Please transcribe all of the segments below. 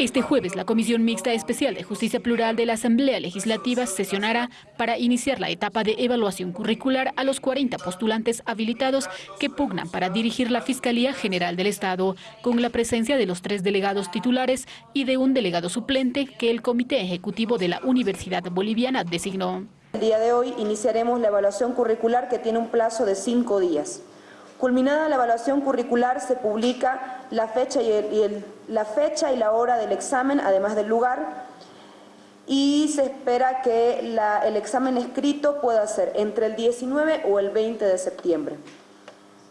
Este jueves, la Comisión Mixta Especial de Justicia Plural de la Asamblea Legislativa sesionará para iniciar la etapa de evaluación curricular a los 40 postulantes habilitados que pugnan para dirigir la Fiscalía General del Estado, con la presencia de los tres delegados titulares y de un delegado suplente que el Comité Ejecutivo de la Universidad Boliviana designó. El día de hoy iniciaremos la evaluación curricular que tiene un plazo de cinco días. Culminada la evaluación curricular se publica la fecha y, la, fecha y la hora del examen, además del lugar, y se espera que el examen escrito pueda ser entre el 19 o el 20 de septiembre.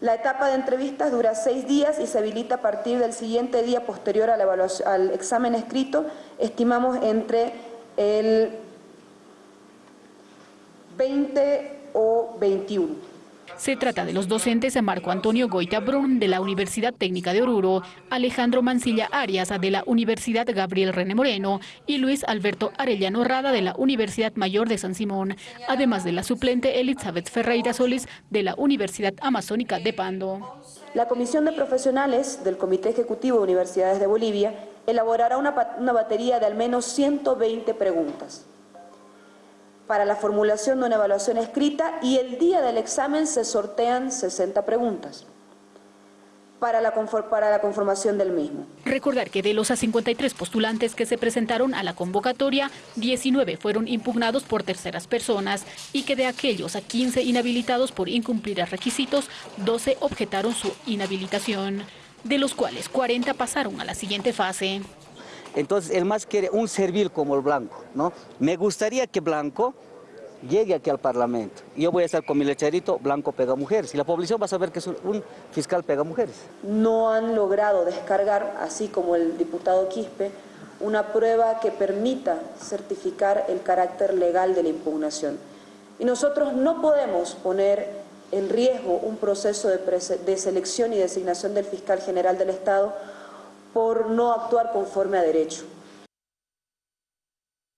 La etapa de entrevistas dura seis días y se habilita a partir del siguiente día posterior al examen escrito, estimamos entre el 20 o 21. Se trata de los docentes Marco Antonio Goita Brun de la Universidad Técnica de Oruro, Alejandro Mancilla Arias de la Universidad Gabriel René Moreno y Luis Alberto Arellano Rada de la Universidad Mayor de San Simón, además de la suplente Elizabeth Ferreira Solís de la Universidad Amazónica de Pando. La Comisión de Profesionales del Comité Ejecutivo de Universidades de Bolivia elaborará una, una batería de al menos 120 preguntas para la formulación de una evaluación escrita y el día del examen se sortean 60 preguntas para la, para la conformación del mismo. Recordar que de los 53 postulantes que se presentaron a la convocatoria, 19 fueron impugnados por terceras personas y que de aquellos a 15 inhabilitados por incumplir requisitos, 12 objetaron su inhabilitación, de los cuales 40 pasaron a la siguiente fase. Entonces, el más quiere un servil como el Blanco, ¿no? Me gustaría que Blanco llegue aquí al Parlamento. Yo voy a estar con mi lecherito, Blanco pega mujeres. Y la población va a saber que es un fiscal pega mujeres. No han logrado descargar, así como el diputado Quispe, una prueba que permita certificar el carácter legal de la impugnación. Y nosotros no podemos poner en riesgo un proceso de selección y designación del fiscal general del Estado no actuar conforme a derecho.